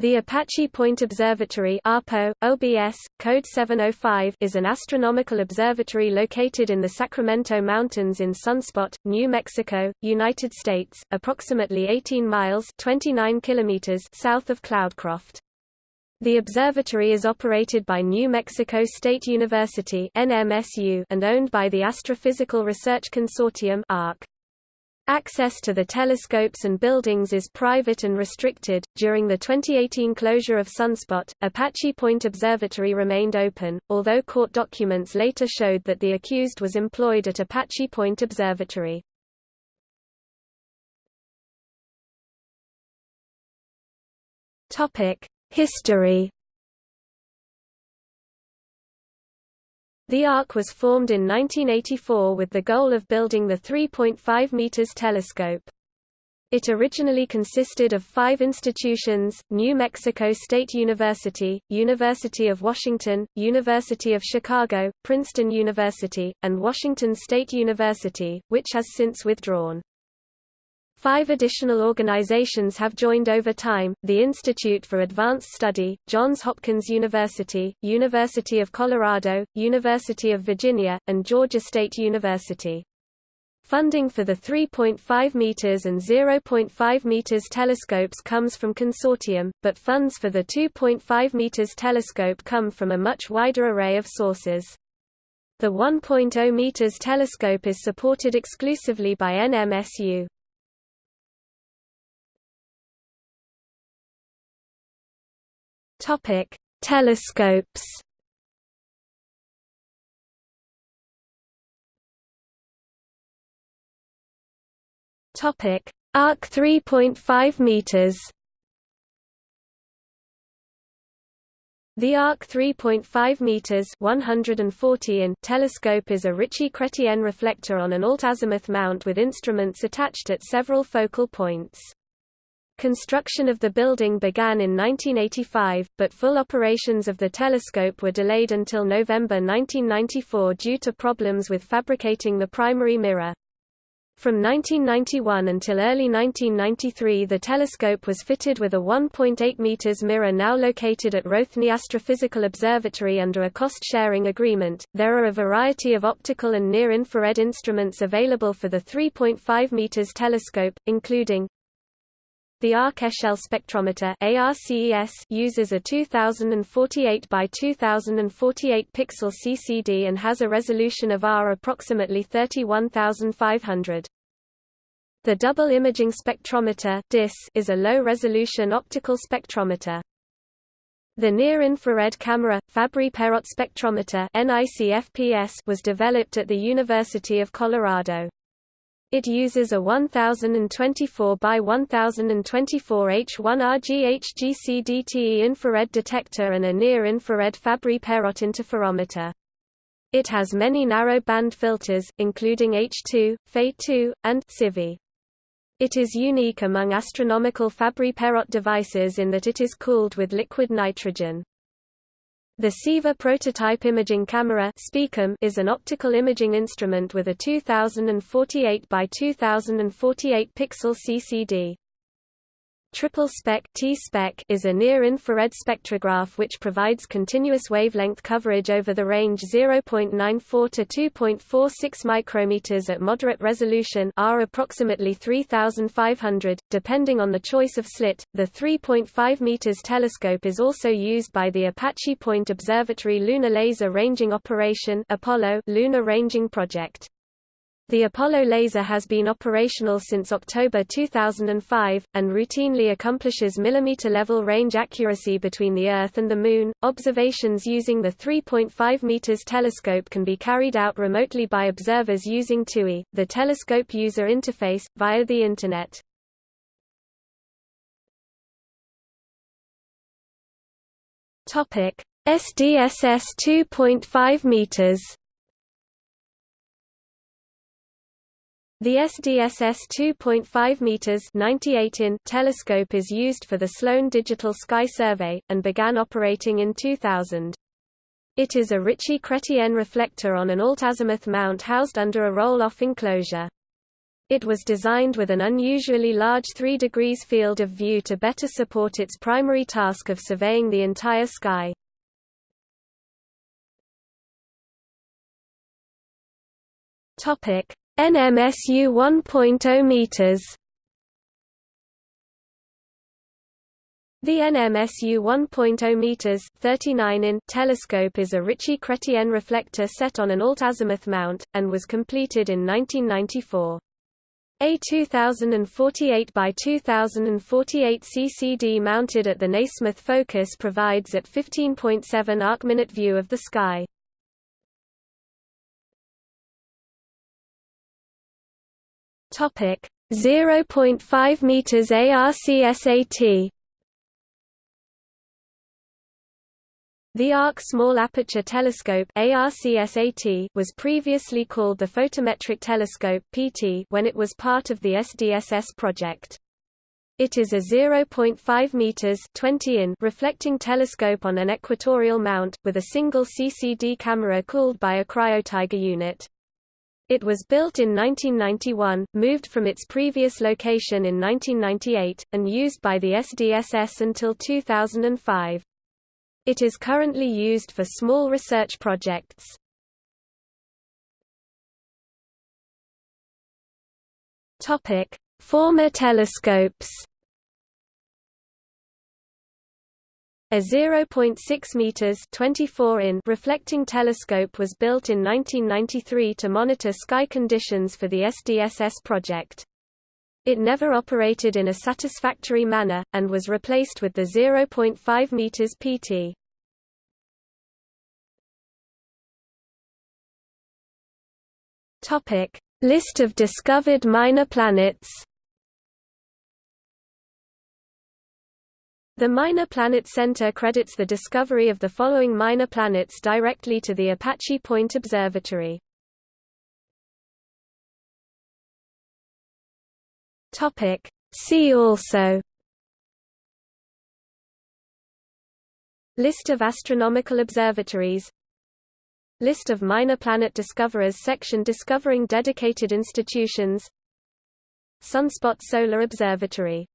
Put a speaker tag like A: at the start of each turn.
A: The Apache Point Observatory APO, OBS, code 705 is an astronomical observatory located in the Sacramento Mountains in Sunspot, New Mexico, United States, approximately 18 miles 29 kilometers south of Cloudcroft. The observatory is operated by New Mexico State University and owned by the Astrophysical Research Consortium ARC. Access to the telescopes and buildings is private and restricted. During the 2018 closure of Sunspot, Apache Point Observatory remained open, although court documents later showed that the accused was employed at Apache Point Observatory. Topic: History The ARC was formed in 1984 with the goal of building the 3.5 meters telescope. It originally consisted of five institutions, New Mexico State University, University of Washington, University of Chicago, Princeton University, and Washington State University, which has since withdrawn. Five additional organizations have joined over time, the Institute for Advanced Study, Johns Hopkins University, University of Colorado, University of Virginia, and Georgia State University. Funding for the 3.5 meters and 0.5 meters telescopes comes from consortium, but funds for the 2.5 meters telescope come from a much wider array of sources. The 1.0 meters telescope is supported exclusively by NMSU. Topic: Telescopes. Topic: Arc 3.5 meters. The Arc 3.5 meters (140 in) telescope is a Ritchey Chrétien reflector on an alt-azimuth mount with instruments attached at several focal points. Construction of the building began in 1985, but full operations of the telescope were delayed until November 1994 due to problems with fabricating the primary mirror. From 1991 until early 1993 the telescope was fitted with a 1.8 meters mirror now located at Rothney Astrophysical Observatory under a cost-sharing agreement. There are a variety of optical and near-infrared instruments available for the 3.5 meters telescope, including the ARC Echelle spectrometer ARCES uses a 2048 by 2048 pixel CCD and has a resolution of R approximately 31500. The Double Imaging Spectrometer DIS is a low-resolution optical spectrometer. The near-infrared camera, Fabry-Perot spectrometer was developed at the University of Colorado. It uses a 1024 by 1024 H1 RGHGCDTE infrared detector and a near-infrared Fabry-Perot interferometer. It has many narrow band filters, including H2, Fe2, and CIVI. It is unique among astronomical Fabry-Perot devices in that it is cooled with liquid nitrogen. The Seaver prototype imaging camera is an optical imaging instrument with a 2048 by 2048 pixel CCD. Triple spec T-spec is a near-infrared spectrograph which provides continuous wavelength coverage over the range 0.94 to 2.46 micrometers at moderate resolution R approximately 3500 depending on the choice of slit. The 3.5 meters telescope is also used by the Apache Point Observatory Lunar Laser Ranging Operation Apollo Lunar Ranging Project. The Apollo laser has been operational since October 2005, and routinely accomplishes millimeter-level range accuracy between the Earth and the Moon. Observations using the 3.5 meters telescope can be carried out remotely by observers using TUI, the telescope user interface, via the Internet. SDSS 2.5 meters. The SDSS 2.5 meters 98 in telescope is used for the Sloan Digital Sky Survey and began operating in 2000. It is a Ritchey Chrétien reflector on an alt-azimuth mount housed under a roll-off enclosure. It was designed with an unusually large 3 degrees field of view to better support its primary task of surveying the entire sky. Topic: NMSU 1.0 meters. The NMSU 1.0 meters 39 in telescope is a Ritchey-Chrétien reflector set on an alt-azimuth mount, and was completed in 1994. A 2048 by 2048 CCD mounted at the Nasmyth focus provides at 15.7 arc-minute view of the sky. Topic 0.5 meters ARCSAT. The ARC Small Aperture Telescope was previously called the Photometric Telescope PT when it was part of the SDSS project. It is a 0.5 meters 20 in reflecting telescope on an equatorial mount with a single CCD camera cooled by a cryotiger unit. It was built in 1991, moved from its previous location in 1998, and used by the SDSS until 2005. It is currently used for small research projects. Former telescopes A 0.6 meters (24 in) reflecting telescope was built in 1993 to monitor sky conditions for the SDSS project. It never operated in a satisfactory manner, and was replaced with the 0.5 meters PT. Topic: List of discovered minor planets. The Minor Planet Center credits the discovery of the following minor planets directly to the Apache Point Observatory. Topic. See also List of astronomical observatories List of minor planet discoverers section discovering dedicated institutions Sunspot Solar Observatory